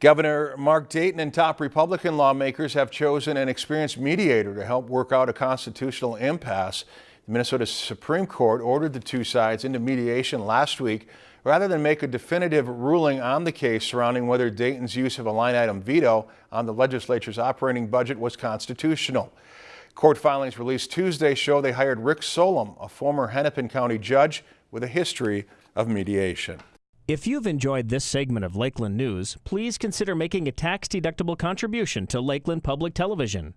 Governor Mark Dayton and top Republican lawmakers have chosen an experienced mediator to help work out a constitutional impasse. The Minnesota Supreme Court ordered the two sides into mediation last week rather than make a definitive ruling on the case surrounding whether Dayton's use of a line item veto on the legislature's operating budget was constitutional. Court filings released Tuesday show they hired Rick Solum, a former Hennepin County judge with a history of mediation. If you've enjoyed this segment of Lakeland News, please consider making a tax-deductible contribution to Lakeland Public Television.